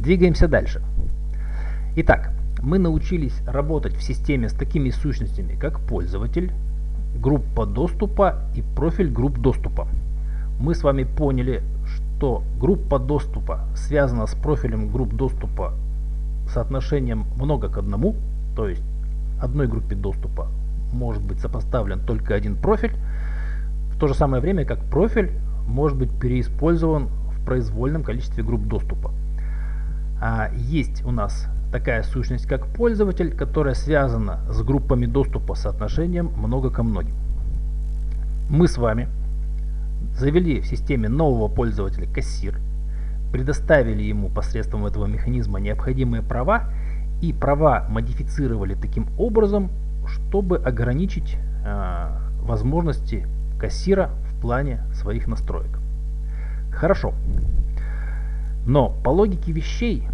Двигаемся дальше. Итак, мы научились работать в системе с такими сущностями, как пользователь, группа доступа и профиль групп доступа. Мы с вами поняли, что группа доступа связана с профилем групп доступа соотношением много к одному, то есть одной группе доступа может быть сопоставлен только один профиль, в то же самое время как профиль может быть переиспользован в произвольном количестве групп доступа. А есть у нас такая сущность, как пользователь, которая связана с группами доступа соотношением много ко многим. Мы с вами завели в системе нового пользователя кассир, предоставили ему посредством этого механизма необходимые права и права модифицировали таким образом, чтобы ограничить э, возможности кассира в плане своих настроек. Хорошо. Но по логике вещей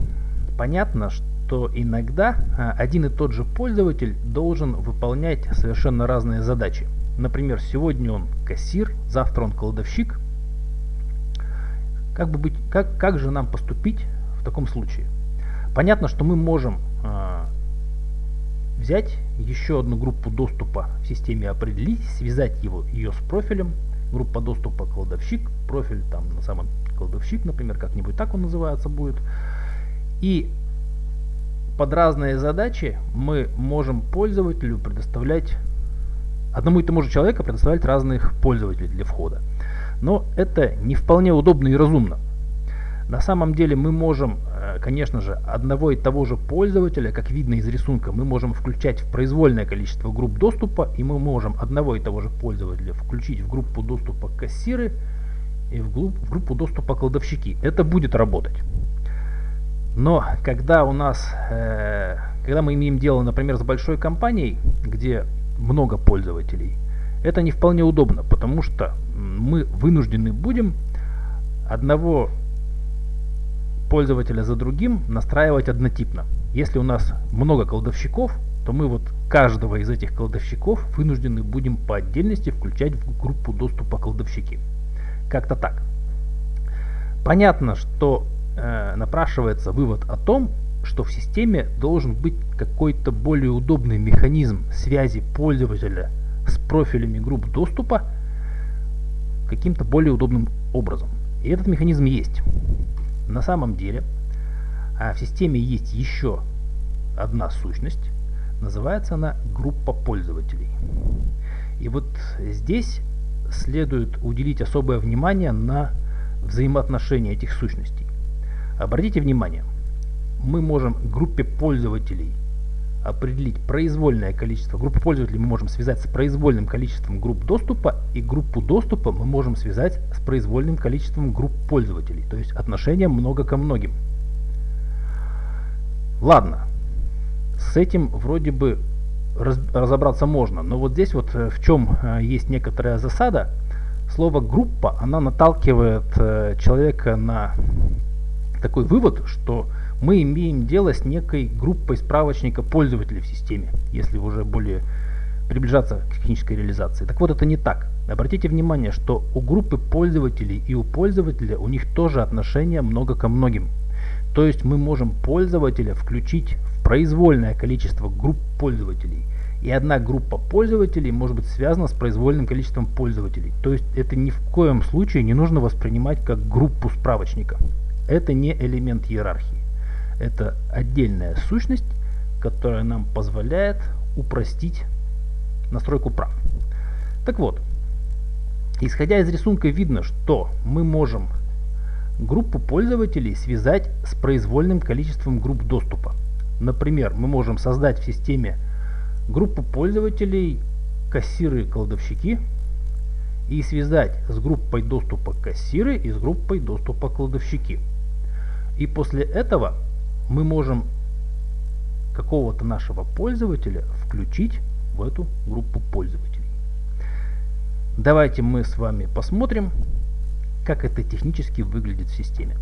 понятно, что иногда а, один и тот же пользователь должен выполнять совершенно разные задачи. Например, сегодня он кассир, завтра он кладовщик. Как, бы быть, как, как же нам поступить в таком случае? Понятно, что мы можем э, взять еще одну группу доступа в системе определить, связать его, ее с профилем, группа доступа кладовщик, профиль там на самом кладовщик, например, как-нибудь так он называется будет. И под разные задачи мы можем пользователю предоставлять одному и тому же человеку предоставлять разных пользователей для входа. Но это не вполне удобно и разумно. На самом деле мы можем, конечно же, одного и того же пользователя, как видно из рисунка, мы можем включать в произвольное количество групп доступа, и мы можем одного и того же пользователя включить в группу доступа кассиры и в группу доступа кладовщики. Это будет работать. Но когда у нас, э, когда мы имеем дело, например, с большой компанией, где много пользователей, это не вполне удобно, потому что мы вынуждены будем одного пользователя за другим настраивать однотипно. Если у нас много кладовщиков, то мы вот каждого из этих кладовщиков вынуждены будем по отдельности включать в группу доступа кладовщики. Как-то так. Понятно, что э, напрашивается вывод о том, что в системе должен быть какой-то более удобный механизм связи пользователя с профилями групп доступа каким-то более удобным образом. И этот механизм есть. На самом деле а в системе есть еще одна сущность, называется она группа пользователей. И вот здесь следует уделить особое внимание на взаимоотношения этих сущностей. Обратите внимание, мы можем группе пользователей определить произвольное количество. Группу пользователей мы можем связать с произвольным количеством групп доступа, и группу доступа мы можем связать с произвольным количеством групп пользователей, то есть отношение много ко многим. Ладно, с этим вроде бы раз, разобраться можно, но вот здесь вот э, в чем э, есть некоторая засада. Слово группа, она наталкивает э, человека на такой вывод, что мы имеем дело с некой группой справочника пользователей в системе, если уже более приближаться к технической реализации. Так вот, это не так. Обратите внимание, что у группы пользователей и у пользователя у них тоже отношения много ко многим. То есть мы можем пользователя включить в произвольное количество групп пользователей. И одна группа пользователей может быть связана с произвольным количеством пользователей. То есть это ни в коем случае не нужно воспринимать как группу справочника. Это не элемент иерархии. Это отдельная сущность, которая нам позволяет упростить настройку прав. Так вот, исходя из рисунка видно, что мы можем группу пользователей связать с произвольным количеством групп доступа. Например, мы можем создать в системе группу пользователей кассиры и кладовщики и связать с группой доступа кассиры и с группой доступа кладовщики. И после этого мы можем какого-то нашего пользователя включить в эту группу пользователей. Давайте мы с вами посмотрим, как это технически выглядит в системе.